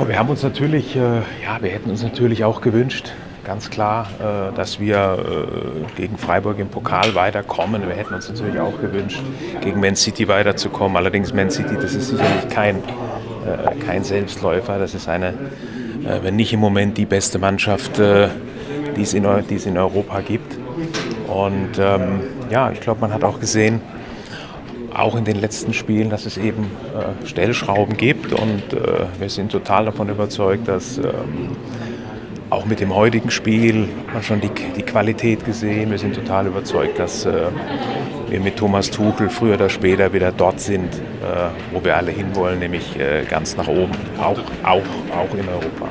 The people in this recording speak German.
Oh, wir haben uns natürlich, äh, ja, wir hätten uns natürlich auch gewünscht, ganz klar, äh, dass wir äh, gegen Freiburg im Pokal weiterkommen. Wir hätten uns natürlich auch gewünscht, gegen Man City weiterzukommen. Allerdings Man City, das ist sicherlich kein, äh, kein Selbstläufer. Das ist eine, äh, wenn nicht im Moment die beste Mannschaft, äh, die, es in, die es in Europa gibt. Und ähm, ja, ich glaube, man hat auch gesehen, auch in den letzten Spielen, dass es eben äh, Stellschrauben gibt und äh, wir sind total davon überzeugt, dass ähm, auch mit dem heutigen Spiel man schon die, die Qualität gesehen. Wir sind total überzeugt, dass äh, wir mit Thomas Tuchel früher oder später wieder dort sind, äh, wo wir alle hinwollen, nämlich äh, ganz nach oben, auch, auch, auch in Europa.